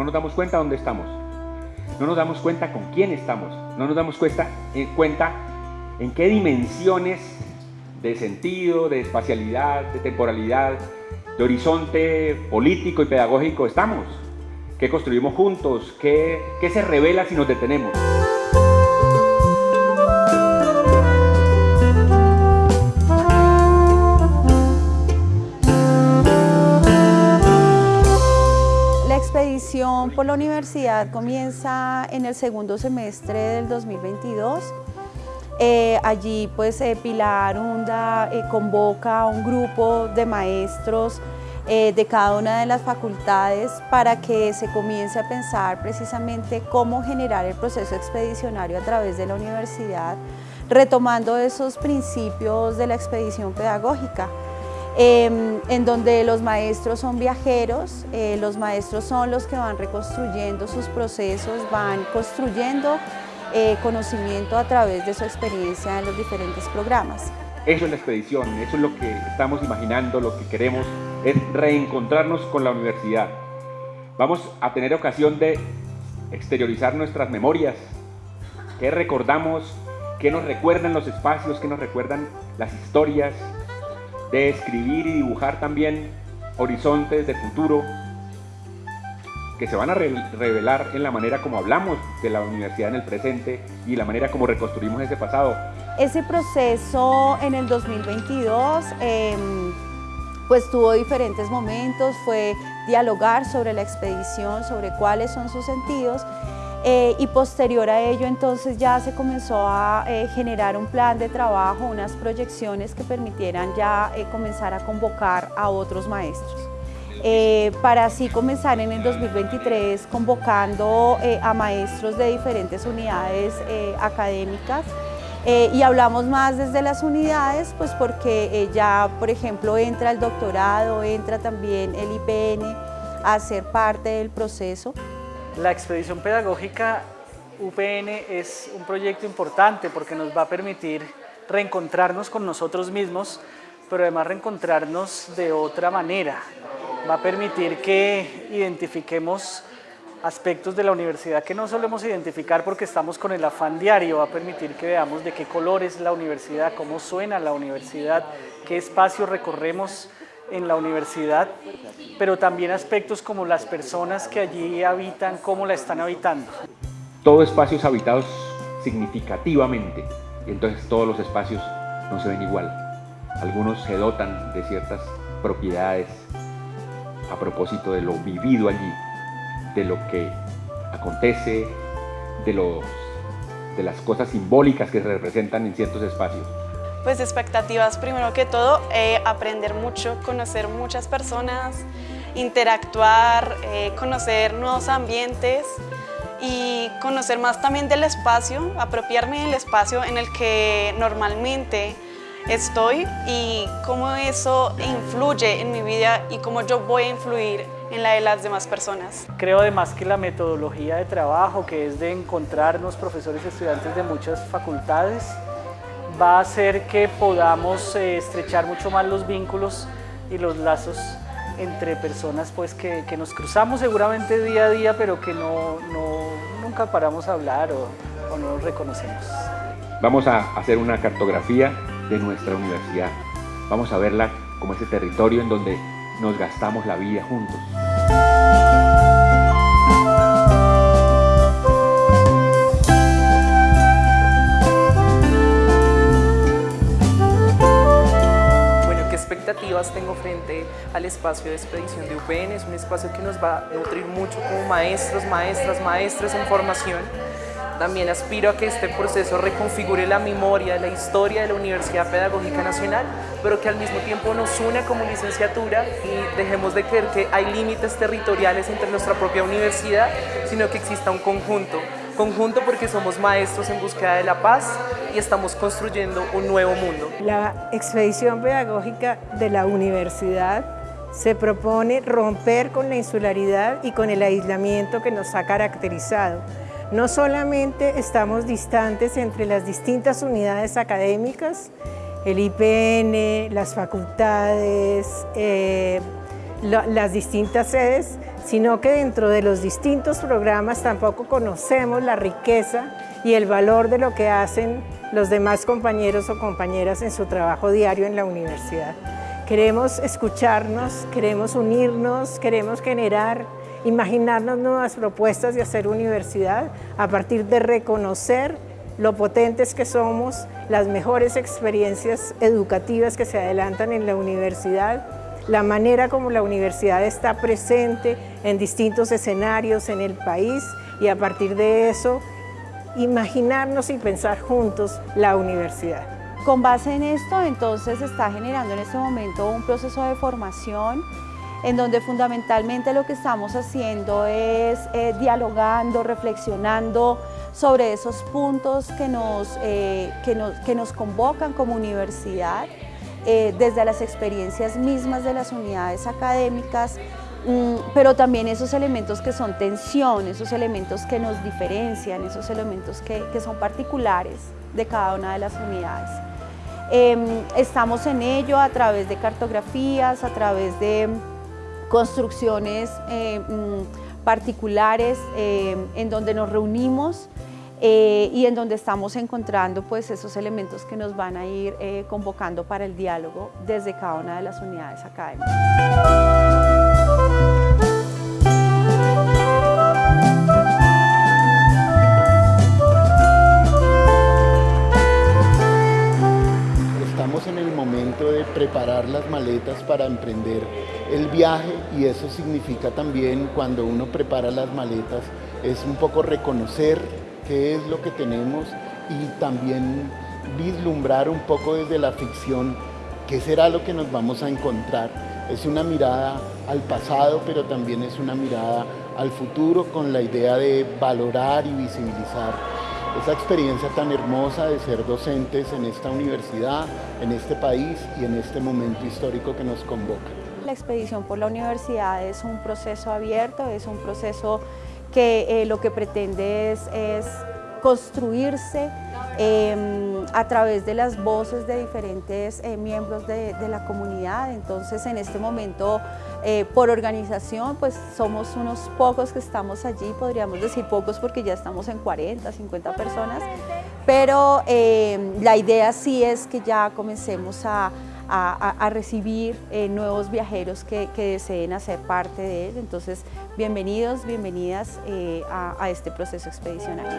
no nos damos cuenta dónde estamos, no nos damos cuenta con quién estamos, no nos damos cuenta, en eh, cuenta en qué dimensiones de sentido, de espacialidad, de temporalidad, de horizonte político y pedagógico estamos, qué construimos juntos, qué, qué se revela si nos detenemos. La universidad comienza en el segundo semestre del 2022. Eh, allí pues eh, Pilar Hunda eh, convoca a un grupo de maestros de cada una de las facultades para que se comience a pensar precisamente cómo generar el proceso expedicionario a través de la universidad, retomando esos principios de la expedición pedagógica. Em, en donde los maestros son viajeros, eh, los maestros son los que van reconstruyendo sus procesos, van construyendo eh, conocimiento a través de su experiencia en los diferentes programas. Eso es la expedición, eso es lo que estamos imaginando, lo que queremos es reencontrarnos con la universidad. Vamos a tener ocasión de exteriorizar nuestras memorias, qué recordamos, qué nos recuerdan los espacios, qué nos recuerdan las historias, de escribir y dibujar también horizontes de futuro que se van a revelar en la manera como hablamos de la universidad en el presente y la manera como reconstruimos ese pasado. Ese proceso en el 2022 em, pues tuvo diferentes momentos, fue dialogar sobre la expedición, sobre cuáles son sus sentidos eh, y posterior a ello entonces ya se comenzó a eh, generar un plan de trabajo, unas proyecciones que permitieran ya eh, comenzar a convocar a otros maestros. para así comenzar en el 2023 convocando a maestros de diferentes unidades académicas y hablamos más desde las unidades pues porque ya por ejemplo entra el doctorado, entra también el IPN a ser parte del proceso. La expedición pedagógica UPN es un proyecto importante porque nos va a permitir reencontrarnos con nosotros mismos, pero además reencontrarnos de otra manera. Va a permitir que identifiquemos aspectos de la universidad que no solemos identificar porque estamos con el afán diario, va a permitir que veamos de qué color es la universidad, cómo suena la universidad, qué espacios recorremos en la universidad, pero también aspectos como las personas que allí habitan, cómo la están habitando. Todo espacio es habitado significativamente, y entonces todos los espacios no se ven igual. Algunos se dotan de ciertas propiedades a propósito de lo vivido allí, de lo que acontece, de, los, de las cosas simbólicas que se representan en ciertos espacios. Pues expectativas, primero que todo, eh, aprender mucho, conocer muchas personas, interactuar, eh, conocer nuevos ambientes y conocer más también del espacio, apropiarme del espacio en el que normalmente estoy y cómo eso influye en mi vida y cómo yo voy a influir en la de las demás personas. Creo además que la metodología de trabajo, que es de encontrarnos profesores y estudiantes de muchas facultades, va a hacer que podamos eh, estrechar mucho más los vínculos y los lazos entre personas pues, que, nos cruzamos seguramente día a día, pero que no, nunca paramos a hablar o, o no nos reconocemos. Vamos a hacer una cartografía de nuestra universidad. Vamos a verla como ese territorio en donde nos gastamos la vida juntos. Espacio de expedición de UPN. Es un espacio que nos va a nutrir mucho como maestros, maestras, maestros en formación. También aspiro a que este proceso reconfigure la memoria, la historia de la Universidad Pedagógica Nacional, pero que al mismo tiempo nos una como licenciatura y dejemos de creer que hay límites territoriales entre nuestra propia universidad, sino que exista un conjunto Conjunto porque somos maestros en búsqueda de la paz y estamos construyendo un nuevo mundo. La expedición pedagógica de la universidad se propone romper con la insularidad y con el aislamiento que nos ha caracterizado. No solamente estamos distantes entre las distintas unidades académicas, el IPN, las facultades, eh, las distintas sedes, sino que dentro de los distintos programas tampoco conocemos la riqueza y el valor de lo que hacen los demás compañeros o compañeras en su trabajo diario en la universidad. Queremos escucharnos, queremos unirnos, queremos generar, imaginarnos nuevas propuestas de hacer universidad a partir de reconocer lo potentes que somos, las mejores experiencias educativas que se adelantan en la universidad, la manera como la universidad está presente en distintos escenarios en el país y a partir de eso imaginarnos y pensar juntos la universidad. Con base en esto, entonces está generando en este momento un proceso de formación en donde fundamentalmente lo que estamos haciendo es eh, dialogando, reflexionando sobre esos puntos que nos, eh, que nos, que nos convocan como universidad, eh, desde las experiencias mismas de las unidades académicas, mm, pero también esos elementos que son tensión, esos elementos que nos diferencian, esos elementos que, que son particulares de cada una de las unidades. Em, estamos en ello a través de cartografías, a través de construcciones eh, mm, particulares en donde nos reunimos eh, y en donde estamos encontrando pues, esos elementos que nos van a ir eh, convocando para el diálogo desde cada una de las unidades académicas. Preparar las maletas para emprender el viaje y eso significa también cuando uno prepara las maletas es un poco reconocer qué es lo que tenemos y también vislumbrar un poco desde la ficción qué será lo que nos vamos a encontrar. Es una mirada al pasado, pero también es una mirada al futuro con la idea de valorar y visibilizar esa experiencia tan hermosa de ser docentes en esta universidad, en este país y en este momento histórico que nos convoca. La expedición por la universidad es un proceso abierto, es un proceso que eh, lo que pretende es, construirse em, a través de las voces de diferentes eh, miembros de, la comunidad. Entonces, en este momento, eh, por organización, pues somos unos pocos que estamos allí, podríamos decir pocos porque ya estamos en 40, 50 personas, pero em, la idea sí es que ya comencemos a, a, recibir eh, nuevos viajeros que, deseen hacer parte de él. Entonces, bienvenidos, bienvenidas eh, a, a este proceso expedicionario.